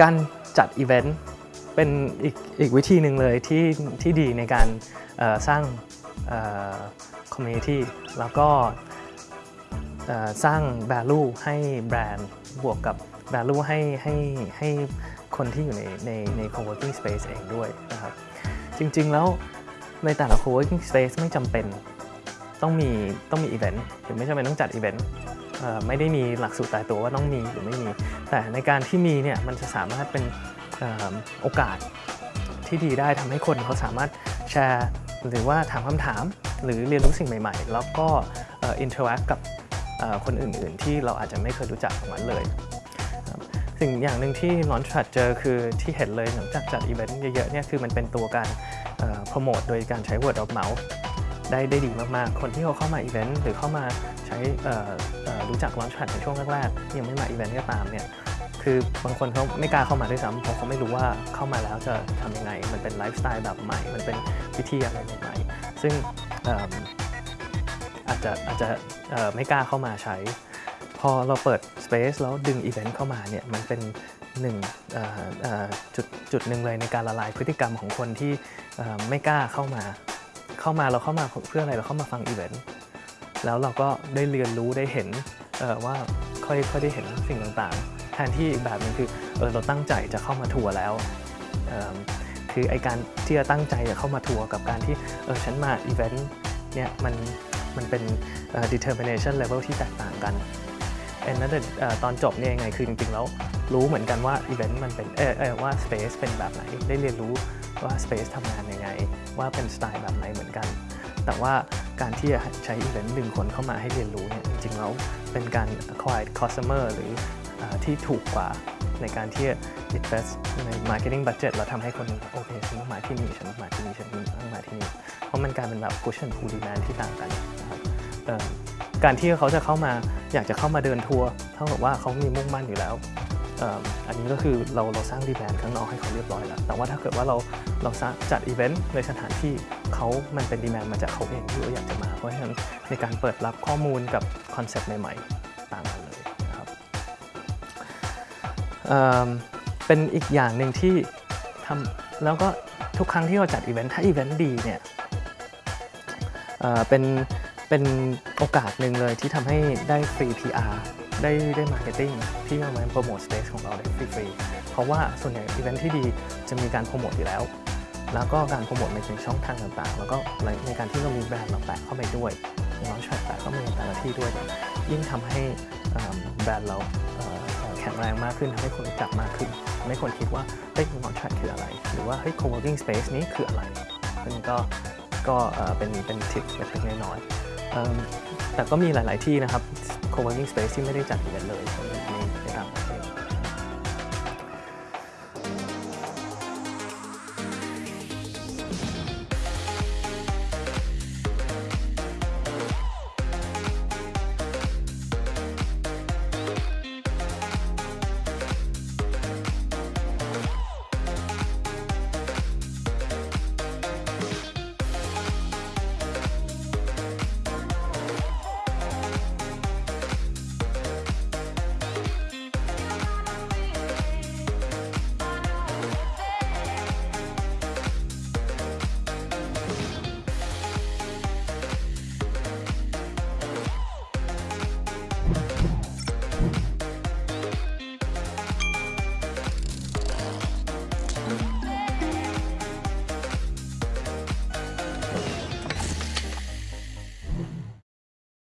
การจัดอีเวนต์เป็นอีกอีกวิธีหนึ่งเลยที่ที่ดีในการสร้าง community แล้วก็สร้าง value ให้แบรนด์บวกกับ value ให้ให้ให้คนที่อยู่ในในใน co-working space เองด้วยนะครับ จริงๆแล้วในแต่ละ co-working space ไม่จำเป็นต้องมีต้องมีอีเวนต์หรือไม่จำเป็นต้องจัดอีเวนต์ ไม่ได้มีหลักสูตรตายตัวว่าต้องมีหรือไม่มี แต่ในการที่มีเนี่ยมันจะสามารถเป็นออโอกาสที่ดีได้ทำให้คนเขาสามารถแชร์หรือว่าถามคำถาม หรือเรียนรู้สิ่งใหม่ๆ แล้วก็ interact กับคนอื่นๆ ที่เราอาจจะไม่เคยรู้จักของมันเลยสิ่งอย่างหนึ่งที่ Launchpad เจอคือที่เห็นเลยหลังจากจัดอีเวนต์เยอะๆเนี่ยคือมันเป็นตัวการโปรโมทโดยการใช้ word of mouth ได้ได้ดีมากๆ คนที่เขาเข้ามาอีเวนต์หรือเข้ามาใช้ รู้จัก Launchpad ในช่วงแรกๆ ยังไม่มาอีเวนต์ก็ตามเนี่ยคือบางคนเขาไม่กล้าเข้ามาด้วยซ้ำเพราะเขาไม่รู้ว่าเข้ามาแล้วจะทำยังไง มันเป็นไลฟ์สไตล์แบบใหม่ มันเป็นวิธีอะไรใหม่ๆ ซึ่งเอิ่มอาจจะอาจจะไม่กล้าเข้ามาใช้ พอเราเปิด Space แล้วดึงอีเวนต์เข้ามาเนี่ยมันเป็นหนึ่งจุดจุดหนึ่งเลยในการละลายพฤติกรรมของคนที่ไม่กล้าเข้ามา เข้ามาเราเข้ามาเพื่ออะไรเราเข้ามาฟังอีเวนต์ แล้วเราก็ได้เรียนรู้ได้เห็นว่าค่อยค่อยได้เห็นสิ่งต่างๆ แทนที่อีกแบบหนึงคือเออเราตั้งใจจะเข้ามาทัวร์แล้วคือไอ้การที่จะตั้งใจจะเข้ามาทัวร์กับการที่เออฉันมาอีเวนต์เนี่ยมันมันเป็นเอ่อ determination level ที่แตกต่างกัน end นั่นแต่เอ่อตอนจบเนี่ยยังไงคือจริงๆแล้วรู้เหมือนกันว่าอีเวนต์มันเป็นเออเออว่า Space เป็นแบบไหน ได้เรียนรู้ว่า Space ทำงานยังไง ว่าเป็นสไตล์แบบไหนเหมือนกัน แต่ว่า การที่จะใช้อีเวนต์ดึงคนเข้ามาให้เรียนรู้เนี่ยจริงๆแล้วเป็นการ acquire customer หรืออที่ถูกกว่าในการที่ invest ใน marketing budget แล้วทำให้คนโอเคฉันต้องมาที่นี่ฉันต้องมาที่นี่ฉันต้องมาที่นี่ เพราะมันกลายเป็นแบบ push and pull demand ที่ต่างกันนะครับการที่เขาจะเข้ามาอยากจะเข้ามาเดินทัวร์เท่ากับว่าเขามีมุ่งมั่นอยู่แล้ว อันนี้ก็คือเราเราสร้าง demand ข้างนอกให้เขาเรียบร้อยแล้ว แต่ว่าถ้าเกิดว่าเราเราจัดอีเวนต์ในสถานที่เขามันเป็น demand มาจากเขาเองที่เขาอยากจะมา เพราะฉะนั้นในการเปิดรับข้อมูลกับคอนเซปต์ใหม่ ๆ ต่างกันเลยนะครับเป็นอีกอย่างหนึ่งที่ทำแล้วก็ทุกครั้งที่เราจัดอีเวนต์ถ้าอีเวนต์ดีเนี่ยเป็น เป็นโอกาสหนึ่งเลยที่ทำให้ได้ฟรี PR ได้ได้ marketing ที่เอามาโปรโมท space ของเราได้ฟรีๆเพราะว่าส่วนใหญ่อีเวนท์ที่ดีจะมีการโปรโมทอยู่แล้ว แล้วก็การโปรโมทในช่องทางต่างๆ แล้วก็ในการที่เรามีแบรนด์เราแปะเข้าไปด้วยเราแชร์แปะเข้าไปในแต่ละที่ด้วย ยิ่งทำให้แบรนด์เราแข็งแรงมากขึ้นทำให้คนรู้จักมากขึ้นทำให้คนคิดว่าเฮ้ย launchpad คืออะไร หรือว่าเฮ้ย co-working space นี้คืออะไรซึ่งก็ก็เป็นเป็นทิปเล็กๆน้อยๆ แต่ก็มีหลาย ๆ ที่นะครับ co-working space ที่ไม่ได้จัดอีเวนต์เลย